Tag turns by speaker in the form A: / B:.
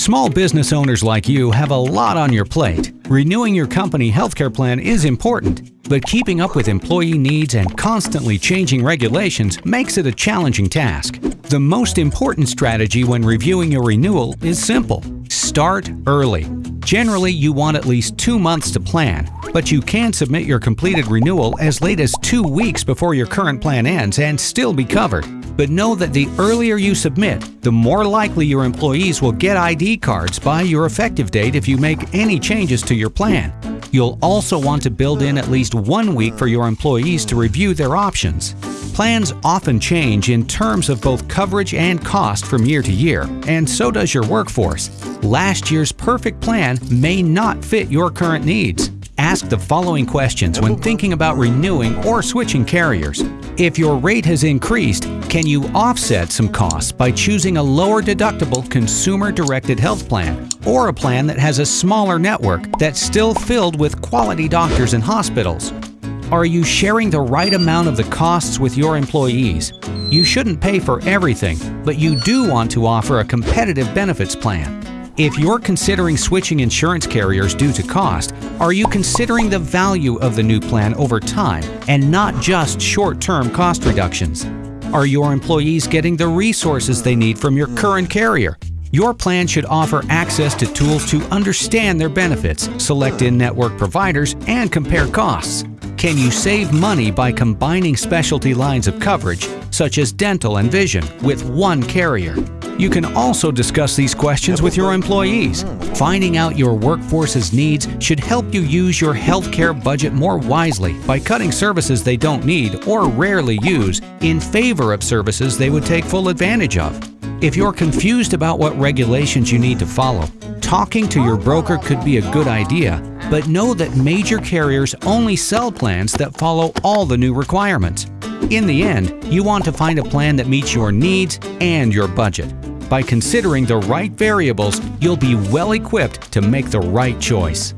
A: Small business owners like you have a lot on your plate. Renewing your company healthcare plan is important, but keeping up with employee needs and constantly changing regulations makes it a challenging task. The most important strategy when reviewing your renewal is simple. Start early. Generally, you want at least two months to plan, but you can submit your completed renewal as late as two weeks before your current plan ends and still be covered. But know that the earlier you submit, the more likely your employees will get ID cards by your effective date if you make any changes to your plan. You'll also want to build in at least one week for your employees to review their options. Plans often change in terms of both coverage and cost from year to year, and so does your workforce. Last year's perfect plan may not fit your current needs. Ask the following questions when thinking about renewing or switching carriers. If your rate has increased, can you offset some costs by choosing a lower deductible consumer-directed health plan or a plan that has a smaller network that's still filled with quality doctors and hospitals? Are you sharing the right amount of the costs with your employees? You shouldn't pay for everything, but you do want to offer a competitive benefits plan. If you're considering switching insurance carriers due to cost, are you considering the value of the new plan over time and not just short-term cost reductions? Are your employees getting the resources they need from your current carrier? Your plan should offer access to tools to understand their benefits, select in-network providers, and compare costs. Can you save money by combining specialty lines of coverage, such as dental and vision, with one carrier? You can also discuss these questions with your employees. Finding out your workforce's needs should help you use your healthcare budget more wisely by cutting services they don't need or rarely use in favor of services they would take full advantage of. If you're confused about what regulations you need to follow, talking to your broker could be a good idea, but know that major carriers only sell plans that follow all the new requirements. In the end, you want to find a plan that meets your needs and your budget. By considering the right variables, you'll be well equipped to make the right choice.